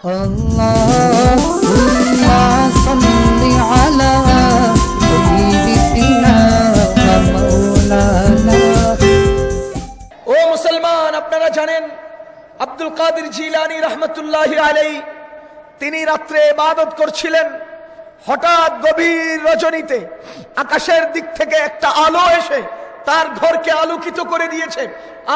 اللهم صل على سيدنا مولانا ও মুসলমান আপনারা জানেন আব্দুল কাদের জিলানি রহমতুল্লাহ আলাই তিনি রাত্রে ইবাদত করছিলেন হঠাৎ গভীর রজনীতে আকাশের দিক থেকে একটা আলো এসে তার ঘরকে আলোকিত করে দিয়েছে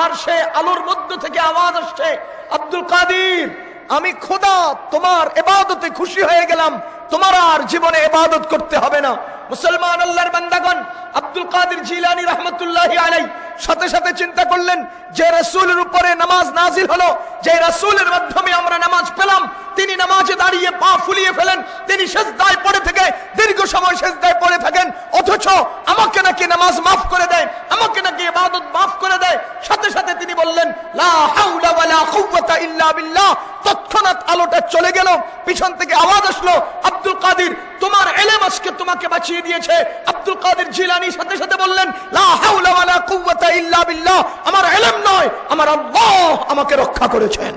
আর সে আলোর মধ্য থেকে আওয়াজ আসছে আব্দুল কাদির আমি খোদা তোমার এবাদতে খুশি হয়ে গেলাম। তোমার আর জীবনে এবাদত করতে হবে না। মুসলমান আল্লাহর বান্দাগণ, আব্দুল কাদের জিলানি রহমতুল্লাহ আলাই সাথে সাথে চিন্তা করলেন, যে রাসূলের উপরে নামাজ নাজিল হলো, যে রাসূলের মাধ্যমে আমরা নামাজ পেলাম, তিনি নামাজে দাঁড়িয়ে পা ফুলিয়ে ফেলেন, তিনি সেজদায় পড়ে থেকে দীর্ঘ সময় সেজদায় পড়ে থাকেন অথচ আমাকে নাকি নামাজ মাফ করে দেয়, আমাকে নাকি ইবাদত মাফ করে দেয়। সাথে সাথে তিনি বললেন, লা হাওলা ওয়ালা কুওয়াতা ইল্লা বিল্লাহ। তৎক্ষণাৎ আলোটা চলে গেল, পিছন থেকে আওয়াজ আসলো, আব্দুল কাদির, তোমার এলেম আজকে তোমাকে বাঁচিয়ে দিয়েছে। আব্দুল কাদির জিলানি সাথে সাথে বললেন, লা হাওলা ওয়ালা কুওয়াতা ইল্লা বিল্লাহ, আমার এলেম নয়, আমার আল্লাহ আমাকে রক্ষা করেছেন।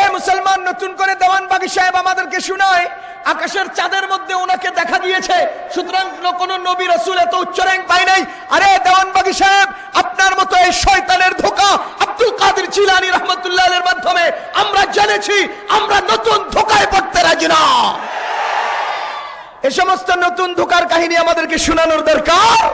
এ মুসলমান, নতুন করে দেওয়ান বাগি সাহেব আমাদেরকে শোনায় আকাশের চাঁদের মধ্যে ওনাকে দেখা দিয়েছে। সুতরাং কোন নবী রসুল এত উচ্চ র্যাঙ্ক পাই নাই। আরে দেওয়ানবাগি সাহেব, আপনার মতো এই শয়তানের ধোকা আব্দুল কাদের জিলানি রহমতুল্লাহ এর মাধ্যমে আমরা জেনেছি, আমরা নতুন ধোকায় পড়তে রাজি না। এ সমস্ত নতুন ধোকার কাহিনী আমাদেরকে শোনানোর দরকার।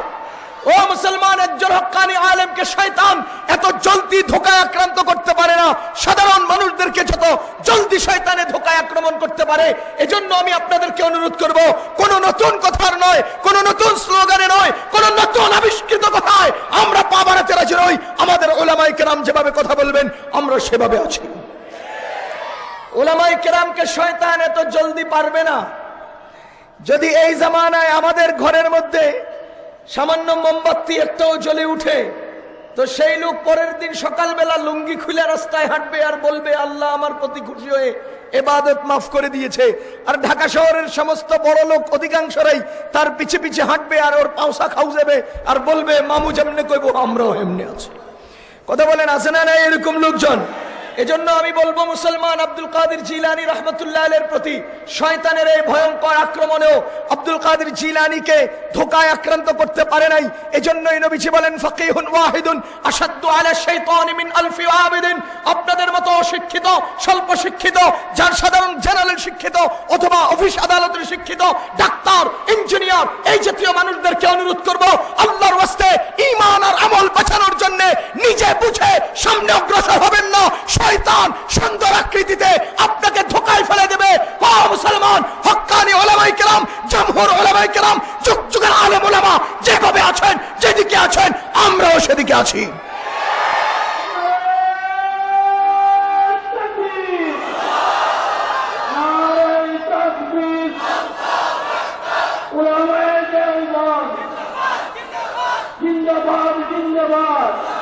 ও মুসলমান, একজন হক্কানি আলেমকে শয়তান এত জলদি ধোকায় আক্রান্ত করতে পারে না। সাধারণ মানুষদেরকে যত জলদি শয়তানে ধোকায় আক্রমণ করতে পারে, এজন্য আমি আপনাদেরকে অনুরোধ করব, কোন নতুন কথার নয়, কোন নতুন স্লোগানে নয়, কোন নতুন আবিষ্কৃত কথায় আমরা পা বাড়াতে রাজি নই। আমাদের ওলামাই কেরাম যেভাবে কথা বলবেন, আমরা সেভাবে আছি। ওলামাই কেরামকে শয়তান এত জলদি পারবে না। যদি এই জামানায় আমাদের ঘরের মধ্যে সামান্য মোমবাতি একটাও জ্বলে উঠে তো সেই লোক পরের দিন সকালবেলা লুঙ্গি খুলে রাস্তায় হাঁটবে আর বলবে, আল্লাহ আমার প্রতি খুশি হয়ে এবাদত মাফ করে দিয়েছে। আর ঢাকা শহরের সমস্ত বড় লোক, অধিকাংশরাই তার পিছে পিছে হাঁটবে আর ওর পাওসা খাও যাবে আর বলবে, মামু যেমনে কইব, আমরাও এমনি আছি। কথা বলেন, আছে না না এরকম লোকজন? এজন্য আমি বলব মুসলমান আব্দুল কাদের জিলানি রহমতুল্লাহ এর প্রতি শয়তানের এই ভয়ঙ্কর আক্রমণেও আব্দুল কাদের জিলানিকে ধোকায় আক্রান্ত করতে পারে নাই। এজন্যই নবীজি বলেন, ফকিহুন ওয়াহিদুন আসাদ্দু আলা শাইতানি মিন আলফি আবিদিন অশিক্ষিত স্বল্প শিক্ষিত, যার সাধারণ জেনারেল শিক্ষিত অথবা অফিস আদালতের শিক্ষিত, ডাক্তার, ইঞ্জিনিয়ার, এই জাতীয় মানুষদেরকে অনুরোধ করব, আল্লাহর ওয়াস্তে ঈমান আর আমল বাঁচানোর জন্য নিজে বুঝে সামনে অগ্রসর হবেন না। শয়তান সুন্দর আকৃতিতে আপনাকে ধোকায় ফেলে দেবে। মুসলমান, হক্কানি ওলামাই কেরাম, জামহুর ওলামাই কেরাম যুগ যুগের আলেম ওলামা যেভাবে আছেন, যেদিকে আছেন, আমরাও সেদিকে আছি। জিন্দাবাদ।